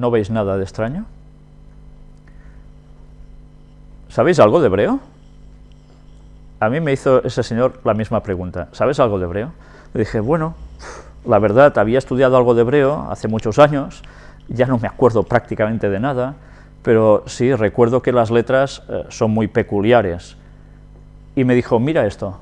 ¿No veis nada de extraño? ¿Sabéis algo de hebreo? A mí me hizo ese señor la misma pregunta. ¿Sabes algo de hebreo? Le dije, bueno, la verdad, había estudiado algo de hebreo hace muchos años, ya no me acuerdo prácticamente de nada, pero sí recuerdo que las letras eh, son muy peculiares. Y me dijo, mira esto.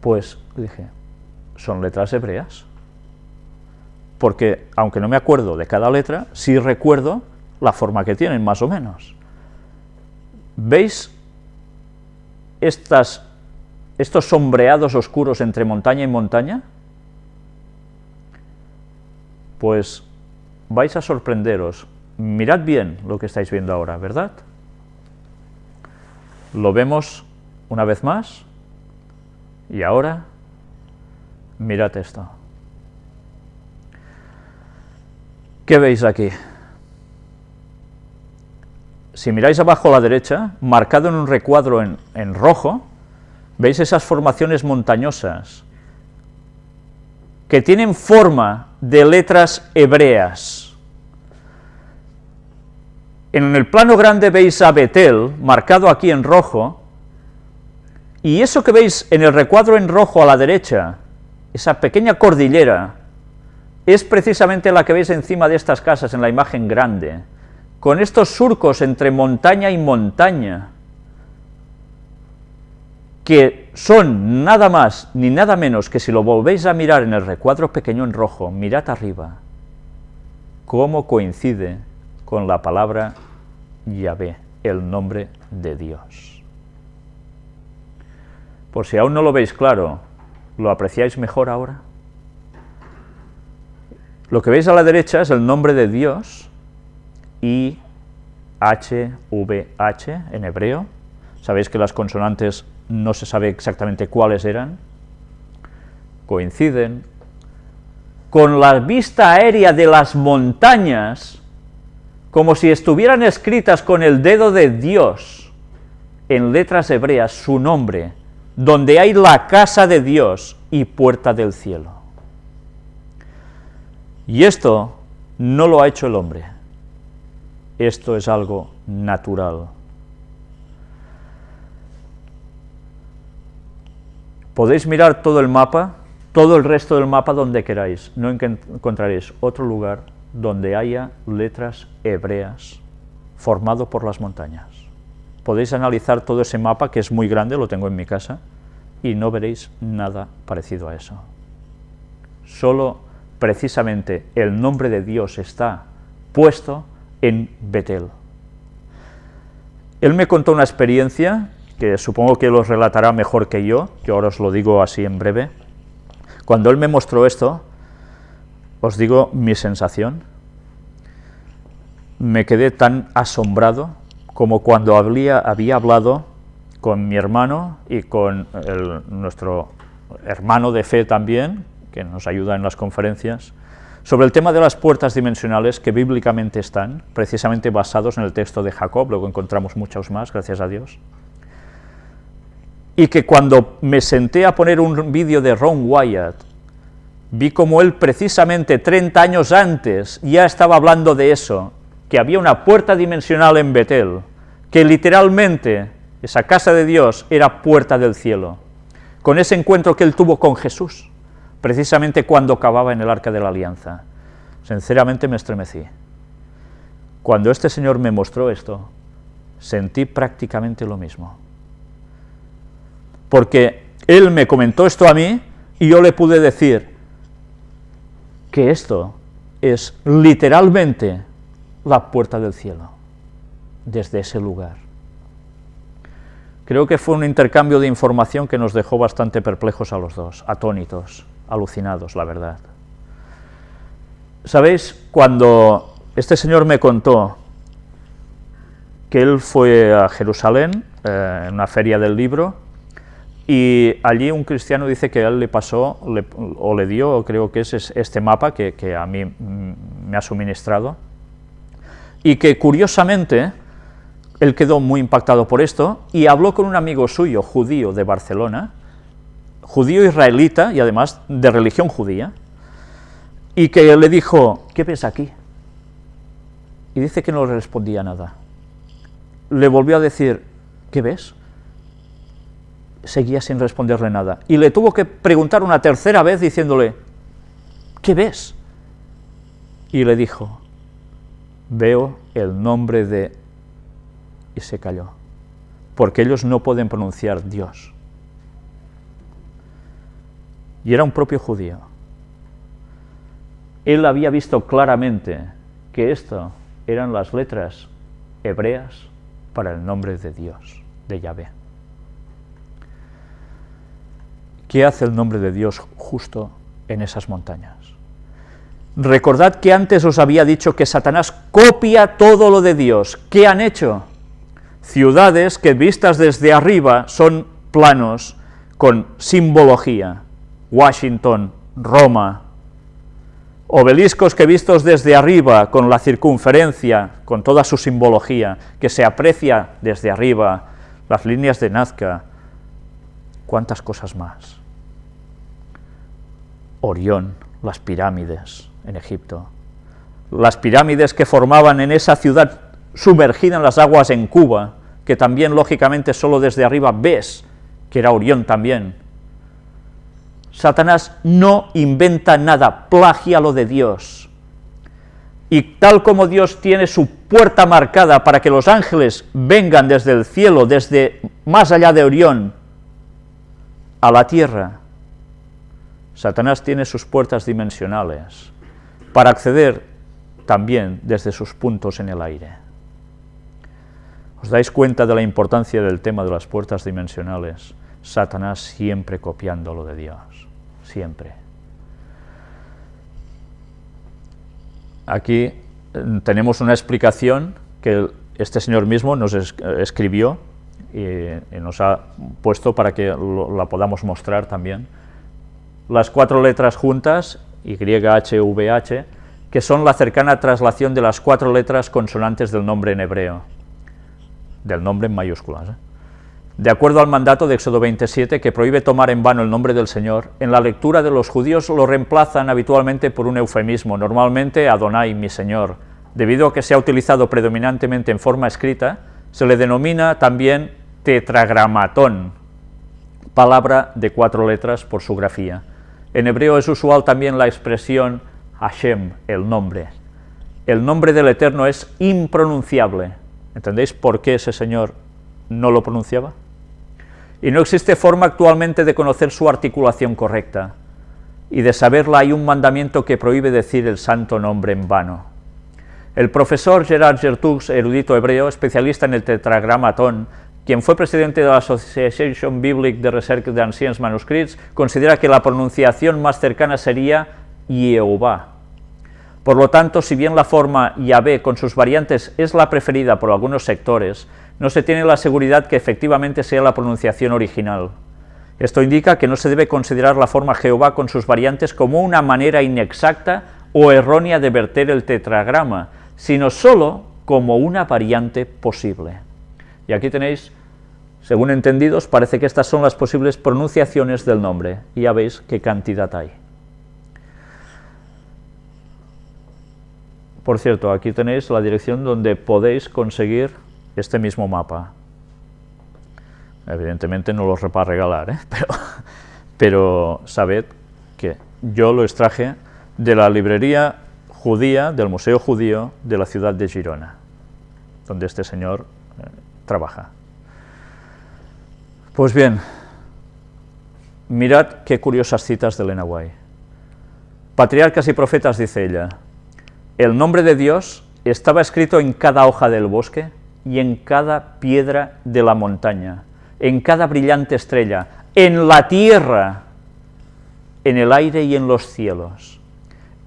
Pues dije, son letras hebreas. Porque, aunque no me acuerdo de cada letra, sí recuerdo la forma que tienen, más o menos. ¿Veis estos sombreados oscuros entre montaña y montaña? Pues vais a sorprenderos. Mirad bien lo que estáis viendo ahora, ¿verdad? Lo vemos una vez más, y ahora, mirad esto. ¿Qué veis aquí? Si miráis abajo a la derecha, marcado en un recuadro en, en rojo, veis esas formaciones montañosas que tienen forma de letras hebreas. En el plano grande veis a Betel, marcado aquí en rojo, y eso que veis en el recuadro en rojo a la derecha, esa pequeña cordillera, es precisamente la que veis encima de estas casas en la imagen grande, con estos surcos entre montaña y montaña, que son nada más ni nada menos que si lo volvéis a mirar en el recuadro pequeño en rojo, mirad arriba, cómo coincide con la palabra Yahvé, el nombre de Dios. Por si aún no lo veis claro, ¿lo apreciáis mejor ahora? Lo que veis a la derecha es el nombre de Dios, I, H, V, H en hebreo. Sabéis que las consonantes no se sabe exactamente cuáles eran. Coinciden con la vista aérea de las montañas, como si estuvieran escritas con el dedo de Dios, en letras hebreas, su nombre, donde hay la casa de Dios y puerta del cielo. Y esto no lo ha hecho el hombre, esto es algo natural. Podéis mirar todo el mapa, todo el resto del mapa donde queráis, no encontraréis otro lugar donde haya letras hebreas formado por las montañas. Podéis analizar todo ese mapa, que es muy grande, lo tengo en mi casa, y no veréis nada parecido a eso. Solo precisamente el nombre de Dios está puesto en Betel. Él me contó una experiencia que supongo que los relatará mejor que yo, yo ahora os lo digo así en breve. Cuando él me mostró esto, os digo mi sensación, me quedé tan asombrado como cuando había, había hablado con mi hermano y con nuestro hermano de fe también, que nos ayuda en las conferencias, sobre el tema de las puertas dimensionales que bíblicamente están, precisamente basados en el texto de Jacob, luego encontramos muchos más, gracias a Dios, y que cuando me senté a poner un vídeo de Ron Wyatt, vi como él precisamente 30 años antes ya estaba hablando de eso, que había una puerta dimensional en Betel, que literalmente esa casa de Dios era puerta del cielo, con ese encuentro que él tuvo con Jesús precisamente cuando acababa en el Arca de la Alianza. Sinceramente me estremecí. Cuando este señor me mostró esto, sentí prácticamente lo mismo. Porque él me comentó esto a mí y yo le pude decir que esto es literalmente la puerta del cielo, desde ese lugar. Creo que fue un intercambio de información que nos dejó bastante perplejos a los dos, atónitos alucinados, la verdad. ¿Sabéis? Cuando este señor me contó que él fue a Jerusalén, eh, en una feria del libro, y allí un cristiano dice que él le pasó, o le dio, creo que es este mapa que, que a mí me ha suministrado, y que curiosamente él quedó muy impactado por esto, y habló con un amigo suyo, judío, de Barcelona, judío israelita y además de religión judía, y que le dijo, ¿qué ves aquí? Y dice que no le respondía nada. Le volvió a decir, ¿qué ves? Seguía sin responderle nada. Y le tuvo que preguntar una tercera vez diciéndole, ¿qué ves? Y le dijo, veo el nombre de... Y se calló, porque ellos no pueden pronunciar Dios. Y era un propio judío. Él había visto claramente que esto eran las letras hebreas para el nombre de Dios, de Yahvé. ¿Qué hace el nombre de Dios justo en esas montañas? Recordad que antes os había dicho que Satanás copia todo lo de Dios. ¿Qué han hecho? Ciudades que vistas desde arriba son planos con simbología. Washington, Roma, obeliscos que vistos desde arriba, con la circunferencia, con toda su simbología, que se aprecia desde arriba, las líneas de Nazca, cuántas cosas más. Orión, las pirámides en Egipto, las pirámides que formaban en esa ciudad sumergida en las aguas en Cuba, que también lógicamente solo desde arriba ves que era Orión también, Satanás no inventa nada, plagia lo de Dios. Y tal como Dios tiene su puerta marcada para que los ángeles vengan desde el cielo, desde más allá de Orión, a la tierra, Satanás tiene sus puertas dimensionales para acceder también desde sus puntos en el aire. ¿Os dais cuenta de la importancia del tema de las puertas dimensionales? Satanás siempre copiando lo de Dios, siempre. Aquí eh, tenemos una explicación que este señor mismo nos escribió y, nos ha puesto para que la podamos mostrar también. Las cuatro letras juntas, YHVH, que son la cercana traslación de las cuatro letras consonantes del nombre en hebreo, del nombre en mayúsculas. ¿eh? De acuerdo al mandato de Éxodo 27, que prohíbe tomar en vano el nombre del Señor, en la lectura de los judíos lo reemplazan habitualmente por un eufemismo, normalmente Adonai, mi Señor. Debido a que se ha utilizado predominantemente en forma escrita, se le denomina también tetragramatón, palabra de cuatro letras por su grafía. En hebreo es usual también la expresión Hashem, el nombre. El nombre del Eterno es impronunciable. ¿Entendéis por qué ese señor no lo pronunciaba? Y no existe forma actualmente de conocer su articulación correcta, y de saberla hay un mandamiento que prohíbe decir el santo nombre en vano. El profesor Gerard Gertux, erudito hebreo, especialista en el tetragramatón, quien fue presidente de la Association Biblique de Research de Anciens Manuscrits, considera que la pronunciación más cercana sería Yehová. Por lo tanto, si bien la forma Yahvé con sus variantes es la preferida por algunos sectores, no se tiene la seguridad que efectivamente sea la pronunciación original. Esto indica que no se debe considerar la forma Jehová con sus variantes como una manera inexacta o errónea de verter el tetragrama, sino sólo como una variante posible. Y aquí tenéis, según entendidos, parece que estas son las posibles pronunciaciones del nombre, y ya veis qué cantidad hay. Por cierto, aquí tenéis la dirección donde podéis conseguir este mismo mapa. Evidentemente no los para regalar, ¿eh? pero, pero sabed que yo lo extraje de la librería judía, del Museo Judío de la ciudad de Girona, donde este señor eh, trabaja. Pues bien, mirad qué curiosas citas de Elena White. Patriarcas y profetas, dice ella, el nombre de Dios estaba escrito en cada hoja del bosque, y en cada piedra de la montaña, en cada brillante estrella, en la tierra, en el aire y en los cielos.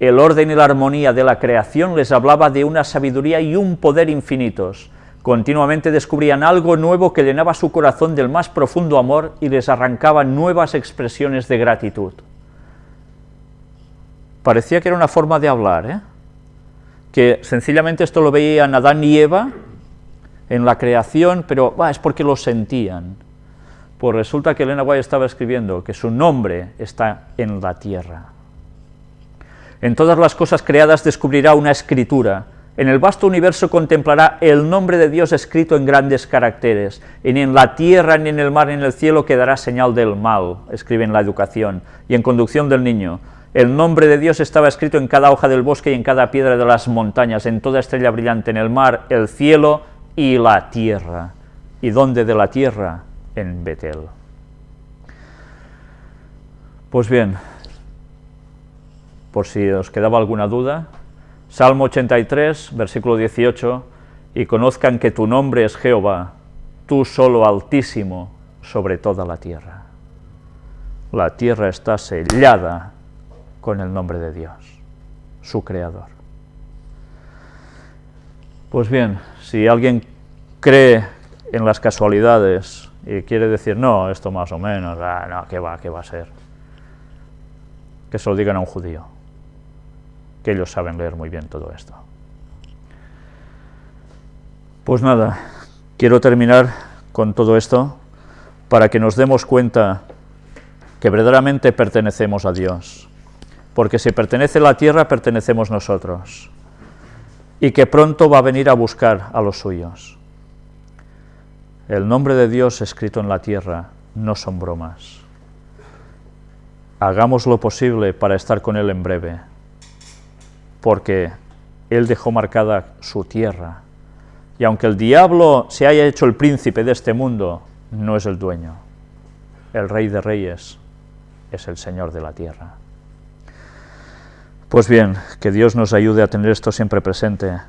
El orden y la armonía de la creación les hablaba de una sabiduría y un poder infinitos. Continuamente descubrían algo nuevo que llenaba su corazón del más profundo amor y les arrancaba nuevas expresiones de gratitud. Parecía que era una forma de hablar, ¿eh? que sencillamente esto lo veían Adán y Eva, en la creación, pero es porque lo sentían. Pues resulta que Elena White estaba escribiendo que su nombre está en la tierra. En todas las cosas creadas descubrirá una escritura, en el vasto universo contemplará el nombre de Dios escrito en grandes caracteres, ni en la tierra, ni en el mar, ni en el cielo quedará señal del mal, escribe en la educación, y en conducción del niño. El nombre de Dios estaba escrito en cada hoja del bosque y en cada piedra de las montañas, en toda estrella brillante, en el mar, el cielo y la tierra. ¿Y dónde de la tierra? En Betel. Pues bien, por si os quedaba alguna duda, Salmo 83, versículo 18, y conozcan que tu nombre es Jehová, tú solo altísimo sobre toda la tierra. La tierra está sellada con el nombre de Dios, su creador. Pues bien, si alguien cree en las casualidades y quiere decir, no, esto más o menos, ah, no, ¿qué va, qué va a ser? Que se lo digan a un judío que ellos saben leer muy bien todo esto. Pues nada, quiero terminar con todo esto para que nos demos cuenta que verdaderamente pertenecemos a Dios, porque si pertenece la tierra, pertenecemos nosotros, y que pronto va a venir a buscar a los suyos. El nombre de Dios escrito en la tierra no son bromas. Hagamos lo posible para estar con Él en breve, porque Él dejó marcada su tierra. Y aunque el diablo se haya hecho el príncipe de este mundo, no es el dueño. El rey de reyes es el Señor de la tierra. Pues bien, que Dios nos ayude a tener esto siempre presente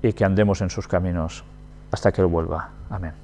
y que andemos en sus caminos hasta que Él vuelva. Amén.